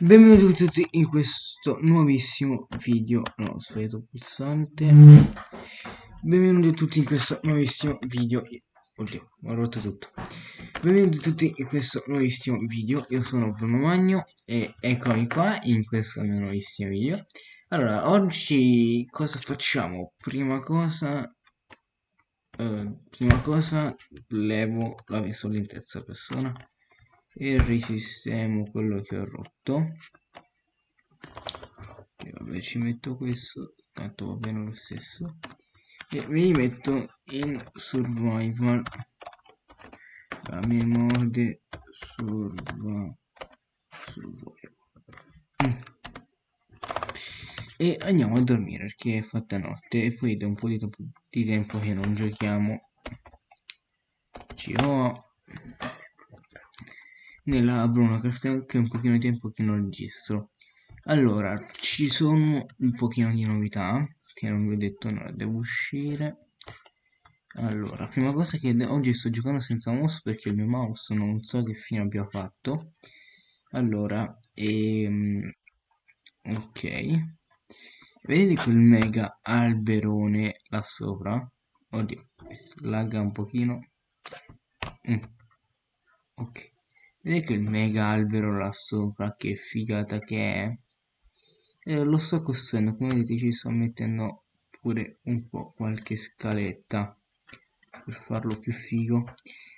Benvenuti tutti in questo nuovissimo video. No, ho sbagliato pulsante. Benvenuti tutti in questo nuovissimo video. Oddio, ho rotto tutto. Benvenuti tutti in questo nuovissimo video. Io sono Bruno Magno e eccomi qua in questo mio nuovissimo video. Allora, oggi cosa facciamo? Prima cosa, eh, prima cosa levo la visuale in terza persona e risistemo quello che ho rotto. E vabbè ci metto questo. Tanto va bene lo stesso. E me li metto in survival. La memoria survival, e andiamo a dormire perché è fatta notte. E poi da un po' di tempo che non giochiamo. Ci ho nella Bruno Craft anche un pochino di tempo che non registro. Allora ci sono un pochino di novità che non vi ho detto no, devo uscire. Allora prima cosa che oggi sto giocando senza mouse perché il mio mouse non so che fine abbia fatto. Allora ehm, ok. Vedete quel mega alberone là sopra? Oddio lagga un pochino. Mm. ok Vedete il mega albero là sopra, che figata che è? Eh, lo sto costruendo, come vedete ci sto mettendo pure un po' qualche scaletta per farlo più figo.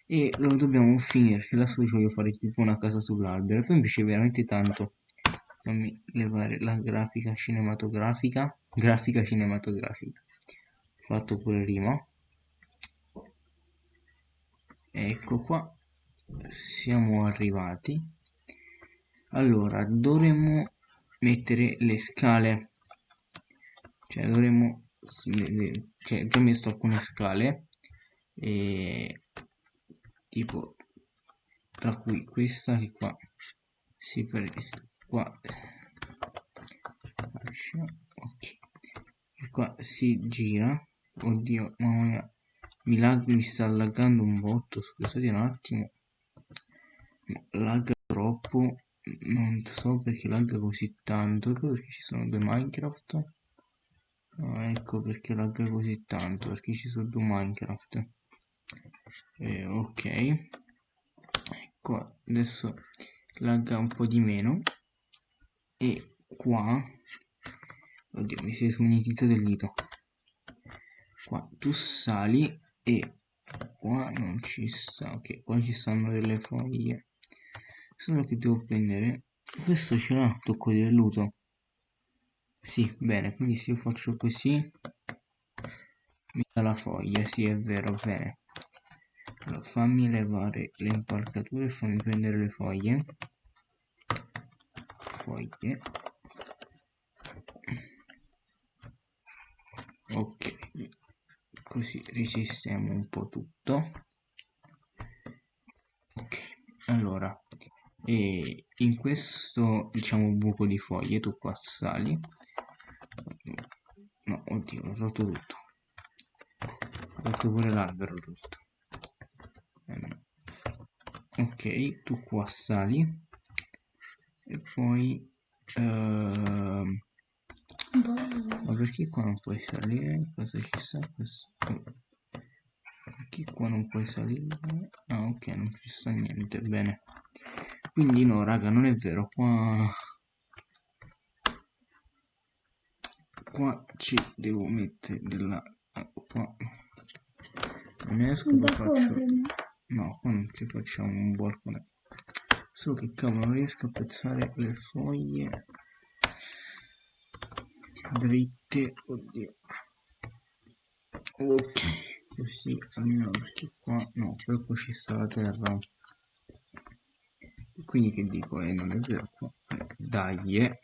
E lo dobbiamo finire perché adesso ci voglio fare tipo una casa sull'albero. Poi mi piace veramente tanto fammi levare la grafica cinematografica grafica cinematografica. Fatto pure rima. Ecco qua siamo arrivati. Allora dovremmo mettere le scale. Cioè dovremmo cioè già messo alcune scale e tipo tra cui questa che qua si prende qua. Ok. E qua si gira. Oddio mamma mia. Mi, lag, mi sta laggando un botto scusate un attimo lagga troppo non so perché lagga così tanto perché ci sono due minecraft. Oh, ecco perché lagga così tanto perché ci sono due minecraft. Eh, ok. Ecco adesso lagga un po' di meno. E qua oddio mi si è smagnetizzato il dito. Qua tu sali e qua non ci sta ok qua ci stanno delle foglie solo che devo prendere. Questo ce l'ha tocco di velluto. Sì bene quindi se io faccio così mi dà la foglia. Sì è vero bene. Allora fammi levare le impalcature e fammi prendere le foglie. Foglie. Ok così risistemo un po' tutto. Ok allora e in questo diciamo buco di foglie tu qua sali. No oddio ho rotto tutto. Ho rotto pure l'albero tutto ok tu qua sali. E poi uh, ma perché qua non puoi salire? Cosa ci sta questo? Perché qua non puoi salire? Ah ok non ci sta niente. Bene quindi no raga non è vero qua qua ci devo mettere della qua. Non esco lo faccio no qua non ci facciamo un balcone solo che cavolo non riesco a pezzare le foglie. Dritte oddio. Ok così almeno perché qua no poi qua ci sta la terra quindi che dico? Eh, non è vero. Qua eh, dai eh.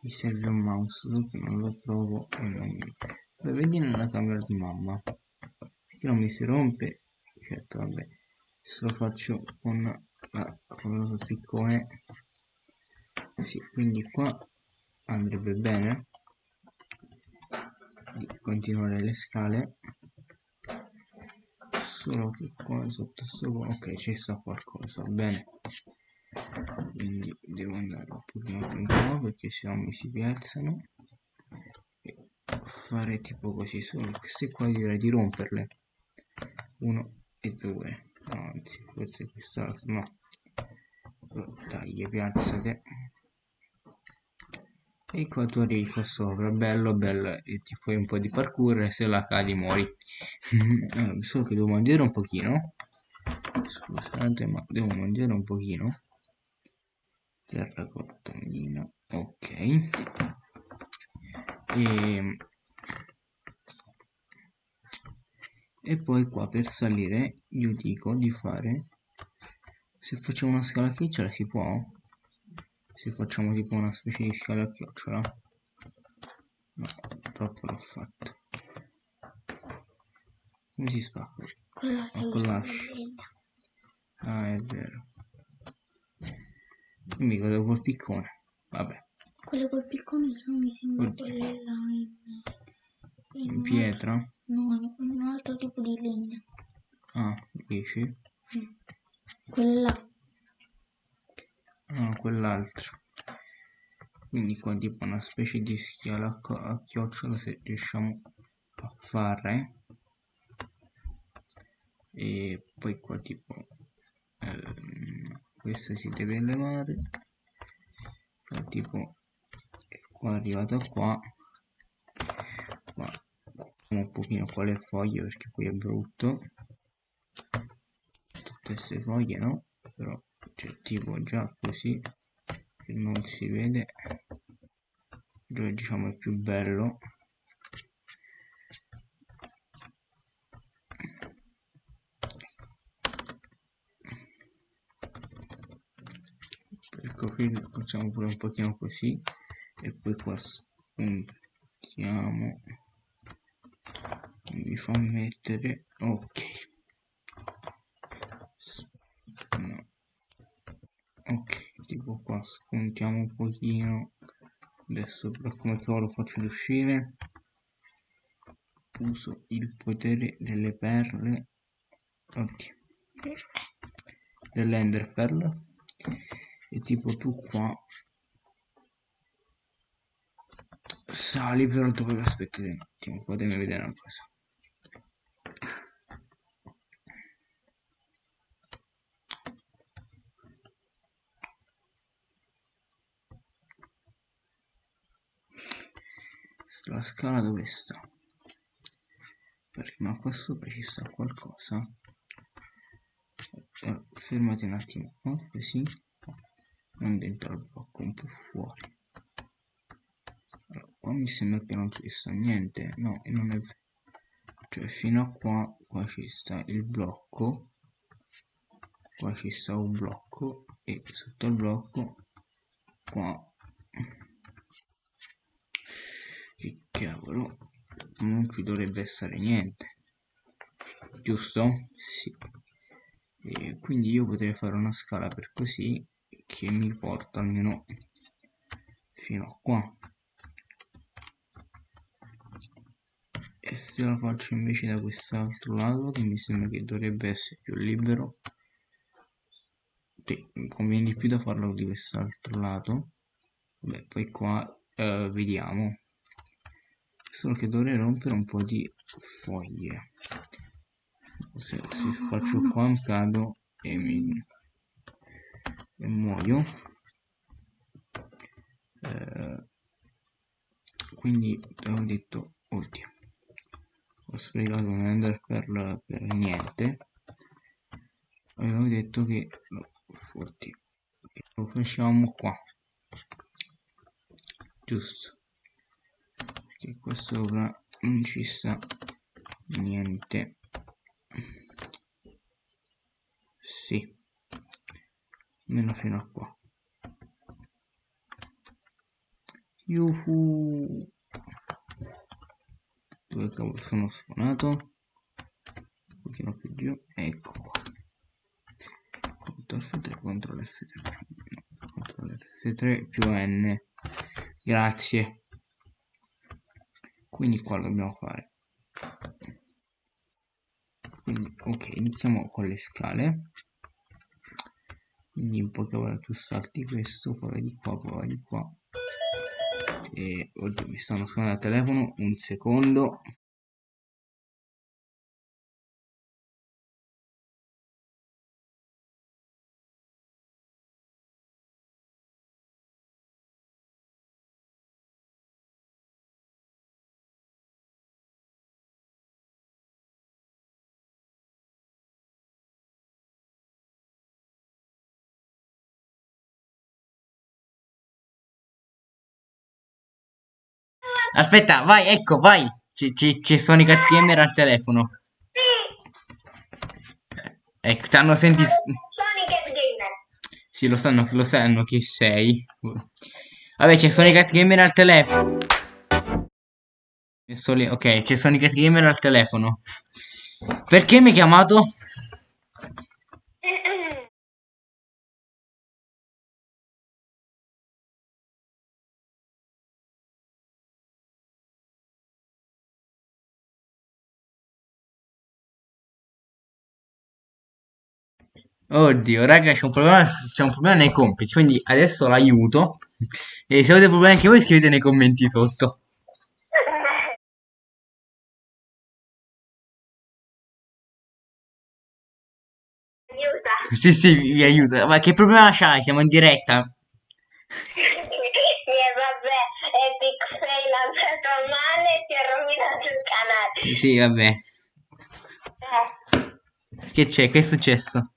mi serve un mouse che non lo trovo e non mi... Vedi nella camera di mamma. Perché non mi si rompe? Certo vabbè. Se lo faccio con la lo piccone sì quindi qua andrebbe bene di continuare le scale solo che qua sotto sto ok ci sta qualcosa bene. Quindi devo andare un pochino più in qua perché sennò mi si piazzano e fare tipo così solo queste qua direi di romperle. Uno e due. Anzi forse quest'altro no. Dai piazzate e qua tu arrivi qua sopra bello bello e ti fai un po' di parkour e se la cadi muori. Solo che devo mangiare un pochino. Scusate ma devo mangiare un pochino. Terracotta mina ok. E, e poi qua per salire io dico di fare se facciamo una scala a chiocciola si può se facciamo tipo una specie di scala a chiocciola. No troppo l'ho fatto. Come si spacca? Con l'ascia ah è vero. Quindi cosa col piccone. Vabbè. Quelle col piccone sono mi sembra là in, in, in pietra? No un altro tipo di legno ah dici? Mm. quella no quell'altro. Quindi qua tipo una specie di schiala a chiocciola se riusciamo a fare e poi qua tipo ehm, questa si deve levare. Qua tipo qua arrivato qua. Qua un pochino qua le foglie perché qui è brutto. Tutte queste foglie no? Però c'è già così che non si vede dove diciamo è più bello. Ecco qui facciamo pure un pochino così e poi qua spuntiamo. Mi fa mettere ok no ok spuntiamo un pochino. Adesso per come lo faccio uscire uso il potere delle perle. Ok. Dell'ender pearl. E tipo tu qua sali però dove aspettate un attimo fatemi vedere una cosa la scala dove sta. Perché ma qua sopra ci sta qualcosa. Eh, fermati un attimo no? così. Non dentro al blocco un po' fuori. Allora, qua mi sembra che non ci sta niente. No non è cioè fino a qua qua ci sta il blocco. Qua ci sta un blocco e sotto il blocco qua che cavolo non ci dovrebbe essere niente giusto? sì. E quindi io potrei fare una scala per così che mi porta almeno fino a qua. E se la faccio invece da quest'altro lato che mi sembra che dovrebbe essere più libero sì, conviene di più da farlo di quest'altro lato. Beh poi qua eh, vediamo solo che dovrei rompere un po' di foglie. Se, se faccio qua cado e mi e muoio. Eh, quindi ho detto ultimo ho sprecato un ender per, per niente. Avevo detto che no, forti. Lo facciamo qua. Giusto che qua sopra non ci sta niente. Sì almeno fino a qua. Yuhu. dove cavolo sono suonato? Un pochino più giù. Ecco qua. Ctrl F3 CTRL F3 CTRL F3 più N. Grazie quindi qua dobbiamo fare. Quindi ok iniziamo con le scale. Quindi in poche parole tu salti questo poi di qua poi di qua. E oddio mi stanno suonando al telefono un secondo Aspetta, vai, ecco, vai. C'è Sonic Cat Gamer al telefono. Sì. Ecco, ti hanno sentito. Sì, lo sanno, lo sanno chi sei. Vabbè, c'è Sonic Cat Gamer al telefono. Ok, c'è Sonic Cat Gamer al telefono. Perché mi hai chiamato? Oddio, raga, c'è un problema, c'è un problema nei compiti, quindi adesso l'aiuto. E se avete problemi anche voi scrivete nei commenti sotto. Aiuta. Sì, sì, vi aiuto. Ma che problema c'hai? Siamo in diretta. E vabbè, Epic Fail ha andato male e ti ha rovinato il canale. Sì, vabbè. Eh. Che c'è? Che è successo?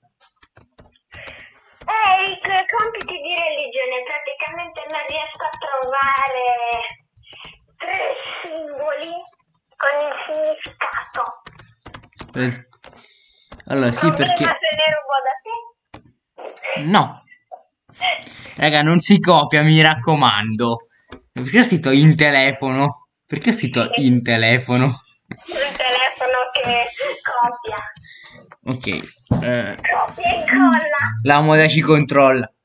Eh, i tuoi compiti di religione praticamente non riesco a trovare tre simboli con il significato. Eh, Allora, sì, Problema perché... se ne rubo da te? No. Raga, non si copia, mi raccomando. Perché ho scritto in telefono? Perché ho scritto in telefono? Il telefono che copia. Ok. eh, Copia e incolla. la moda ci controlla.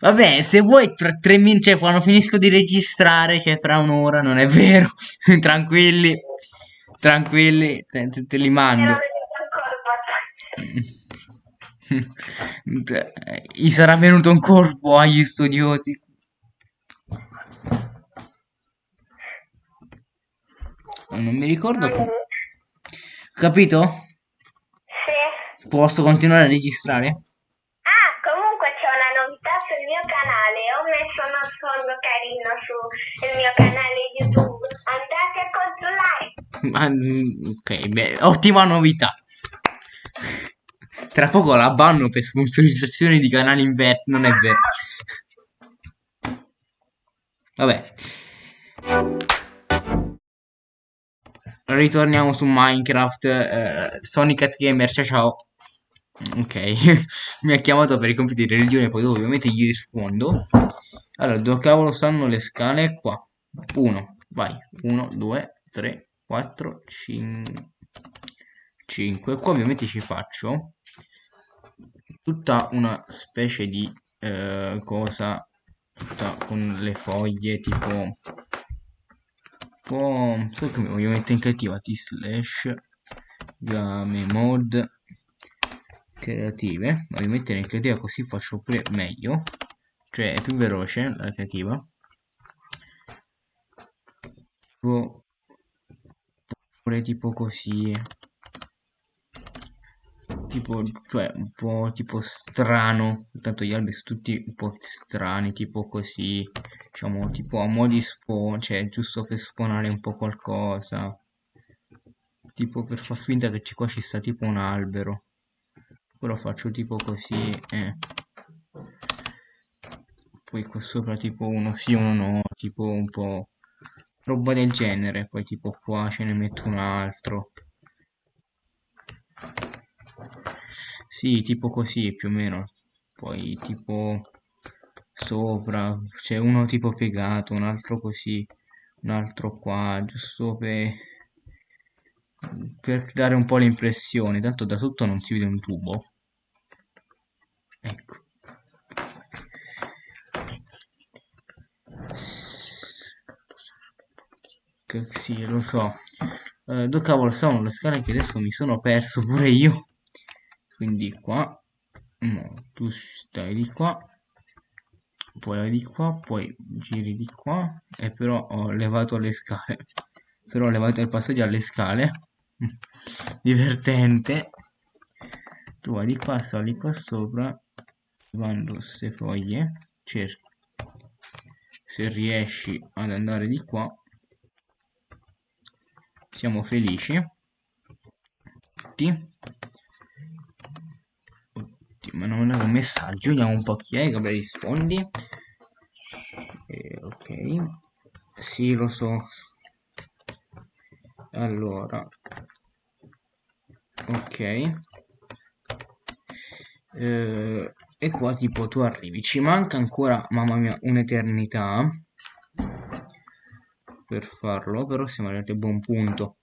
Vabbè, se vuoi tra tre minuti, cioè quando finisco di registrare, cioè fra un'ora, non è vero. Tranquilli, tranquilli, te, te- te li mando. colpo. Gli sarà venuto un corpo agli studiosi. Non mi ricordo. co- Capito? Sì. Posso continuare a registrare? Ok, beh, ottima novità. Tra poco la banno per sponsorizzazione di canali inverti, non è vero. Vabbè. Ritorniamo su Minecraft. eh, Sonic Cat Gamer, ciao ciao. Ok, mi ha chiamato per i compiti di religione, poi ovviamente gli rispondo. Allora, dove cavolo stanno le scale? Qua. 1, vai. 1, 2, 3, 4, 5. 5. Qua ovviamente ci faccio tutta una specie di eh, cosa con le foglie tipo po' so che mi voglio mettere in creativa t slash game mode creative voglio mettere in creativa così faccio pure meglio cioè è più veloce la creativa tipo pure tipo così. Tipo cioè un po' tipo strano. Tanto gli alberi sono tutti un po' strani tipo così diciamo tipo a mo' di spawn cioè giusto per spawnare un po' qualcosa. Tipo per far finta che qua ci sta tipo un albero. Poi lo faccio tipo così eh. poi qua sopra tipo uno sì uno no tipo un po' roba del genere poi tipo qua ce ne metto un altro. Sì tipo così più o meno. Poi tipo sopra c'è uno tipo piegato un altro così un altro qua giusto per per dare un po' l'impressione. Tanto da sotto non si vede un tubo. Ecco sì lo so. Eh, dove cavolo stavano le scale che adesso mi sono perso pure io. Quindi qua no, tu stai di qua poi vai di qua poi giri di qua. E però ho levato le scale. Però ho levato il passaggio alle scale. Divertente. Tu vai di qua sali qua sopra. Levando queste foglie cerchi se riesci ad andare di qua siamo felici. Tutti. Ma non un messaggio vediamo un po' chi è che rispondi. Eh, ok. Sì lo so. Allora. Ok. Eh, e qua tipo tu arrivi. Ci manca ancora mamma mia un'eternità per farlo però siamo arrivati a buon punto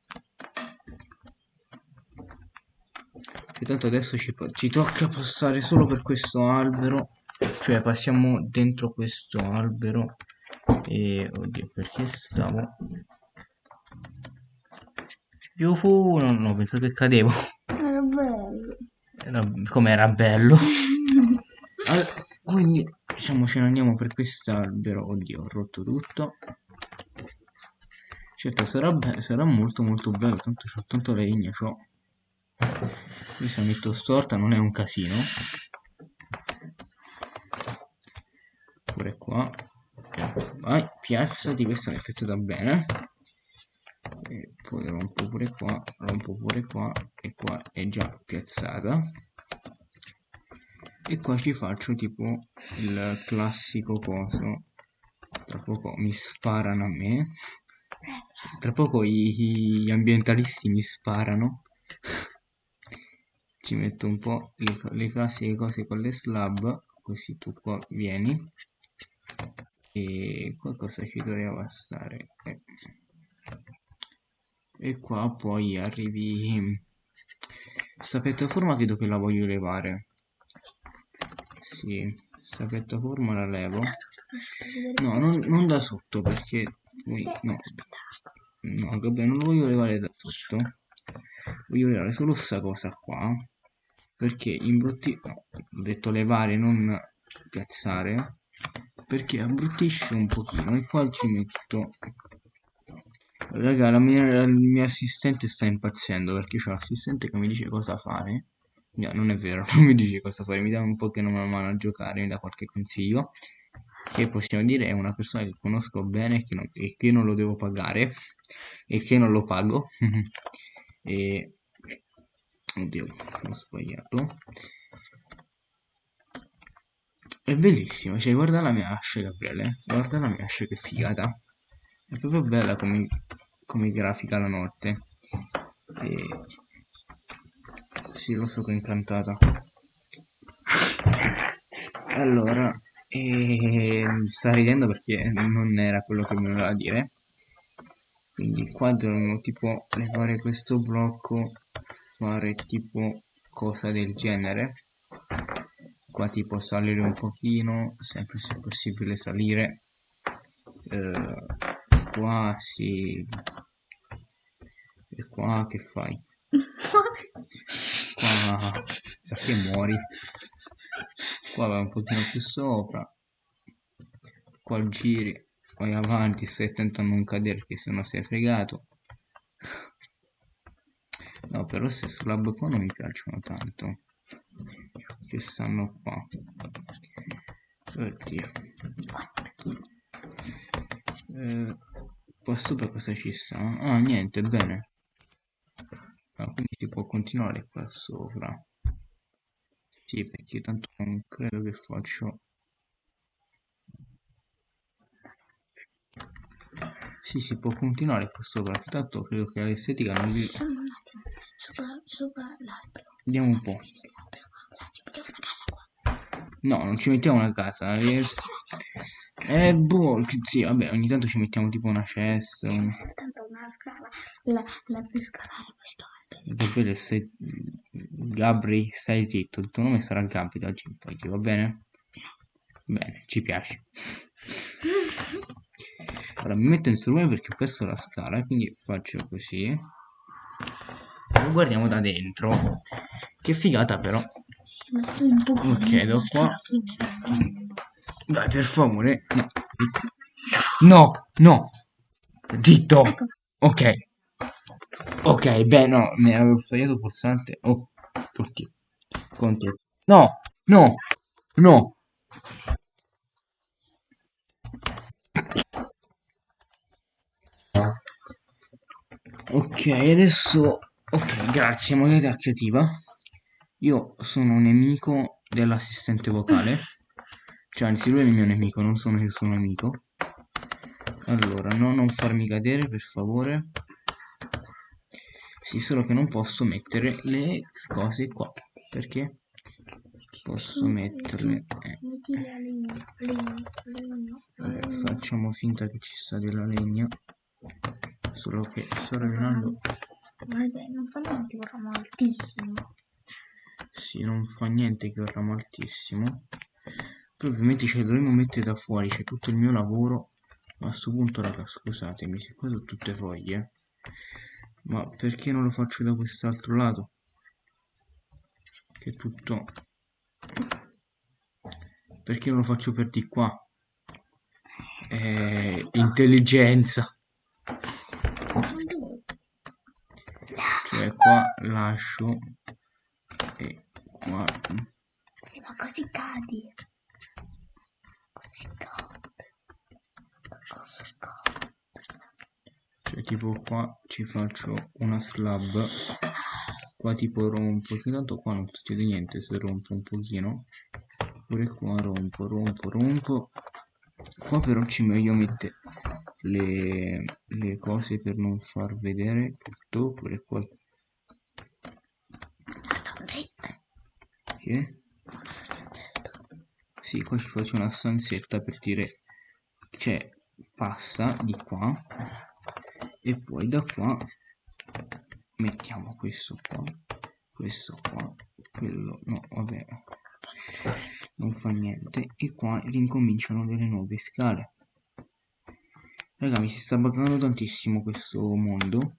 tanto adesso ci, ci tocca passare solo per questo albero cioè passiamo dentro questo albero e oddio perché stavo Yufu, no, no, penso che cadevo. Era bello. Era, come era bello. allora, quindi, diciamo, ce ne andiamo per quest'albero. Oddio, ho rotto tutto. Certo, sarà, sarà molto molto bello, tanto c'ho tanto legna, c'ho. Qui se metto storta non è un casino. Pure qua. Vai, piazzati, questa è piazzata bene e poi rompo pure qua rompo pure qua e qua è già piazzata e qua ci faccio tipo il classico coso tra poco mi sparano a me tra poco gli ambientalisti mi sparano. Ci metto un po' le, le classiche cose con le slab così tu qua vieni. E qualcosa ci doveva stare eh. E qua poi arrivi sta piattaforma credo che la voglio levare? Sì sta piattaforma la levo. No non, non da sotto perché no no vabbè non lo voglio levare da sotto voglio levare solo sta cosa qua perché imbrutti no, ho detto levare non piazzare perché abbruttisce un pochino e qua ci metto Raga, la mia, il mio assistente sta impazzendo perché c'è l'assistente che mi dice cosa fare. No, non è vero, non mi dice cosa fare, mi dà un po' che non una mano a giocare, mi dà qualche consiglio. Che possiamo dire è una persona che conosco bene che non, e che non lo devo pagare e che non lo pago. e... Oddio, ho sbagliato. È bellissimo, cioè guarda la mia ascia Gabriele, guarda la mia ascia che figata. È proprio bella come, come grafica la notte. E... Sì, lo so che è incantata. Allora, e... sta ridendo perché non era quello che mi voleva dire. Quindi qua dovremmo tipo levare questo blocco, fare tipo cosa del genere. Qua tipo salire un pochino, sempre se possibile salire. Eh, qua sì e qua che fai qua perché muori qua vai un pochino più sopra qua giri vai avanti stai attento a non cadere perché sennò sei fregato no però queste slab qua non mi piacciono tanto che stanno qua oddio eh, Qua sopra cosa ci sta? Ah, niente, bene. Ah, quindi si può continuare qua sopra. Sì, perché tanto non credo che faccio... Sì, si può continuare qua sopra. Tanto credo che l'estetica non vi... Sopra, sopra l'albero. Vediamo un po'. No, non ci mettiamo una casa. Eh, eh boh, sì, vabbè, ogni tanto ci mettiamo tipo una cesta. Sì, un... soltanto una scala. La, la per scalare questo albero. Davvero, sei... Gabri, stai zitto. Il tuo nome sarà Gabri da oggi in poi, va bene? Bene, ci piace. Allora, mi metto in strumento perché ho perso la scala, quindi faccio così. lo guardiamo da dentro. Che figata però. Ok, da qua. Dai, per favore. No. No, no. Zitto. Ok. Ok, beh, no, mi avevo sbagliato il pulsante. Oh, tutti. Conti. No, no, no. Ok, adesso... Ok, grazie, modalità creativa. Io sono nemico dell'assistente vocale. Cioè, anzi, lui è il mio nemico, non sono il suo nemico. Allora, no, non farmi cadere, per favore. Sì, solo che non posso mettere le cose qua. Perché? Posso metterle... Eh. Vabbè, facciamo finta che ci sta della legna. Solo che sto rovinando... Vabbè, non fa niente un ramo altissimo. Sì, non fa niente che ramo altissimo. Poi ovviamente ce le dovremmo mettere da fuori, c'è tutto il mio lavoro. Ma a questo punto, raga, scusatemi, se qua sono tutte foglie. Ma perché non lo faccio da quest'altro lato? Che è tutto... Perché non lo faccio per di qua? Eh, intelligenza. Cioè qua lascio e qua... Sì, ma così cadi. Così cadi. Così cadi. Cioè tipo qua ci faccio una slab. Qua tipo rompo, che tanto qua non succede niente se rompo un pochino. Pure qua rompo, rompo, rompo. Qua però ci meglio mettere le, le cose per non far vedere tutto. Pure qua. Che? Sì, qua ci faccio una stanzetta per dire... Cioè, passa di qua. E poi da qua mettiamo questo qua. Questo qua. Quello... No, vabbè non fa niente. E qua rincominciano delle nuove scale. Raga mi si sta buggando tantissimo questo mondo.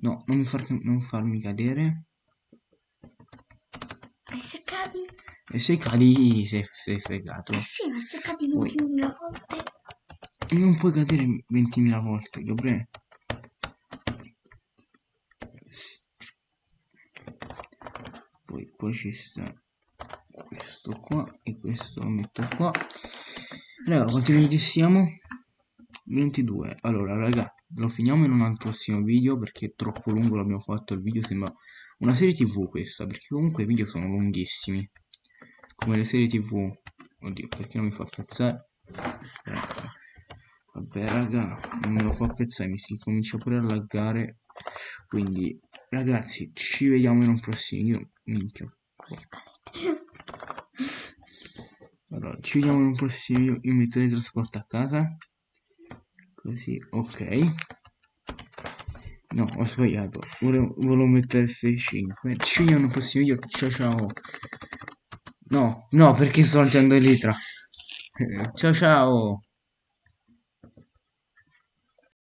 No non, far, non farmi cadere. E se cadi e se cadi sei, sei fregato. Eh sì ma se cadi 20.000 volte non puoi cadere 20.000 volte Gabriele. Poi qua ci sta questo qua e questo lo metto qua. Raga quanti minuti siamo? 22 allora raga lo finiamo in un prossimo video perché è troppo lungo l'abbiamo fatto il video sembra una serie tv questa perché comunque i video sono lunghissimi. Come le serie tv oddio perché non mi fa apprezzare vabbè raga non me lo fa apprezzare mi si comincia pure a laggare. Quindi ragazzi ci vediamo in un prossimo. Video minchia. Allora ci vediamo in un prossimo. Video io metto il trasporto a casa. Così ok. No ho sbagliato. Volevo, volevo mettere F5 ci vediamo in un prossimo video. Ciao ciao. No no perché sto alzando litra ciao ciao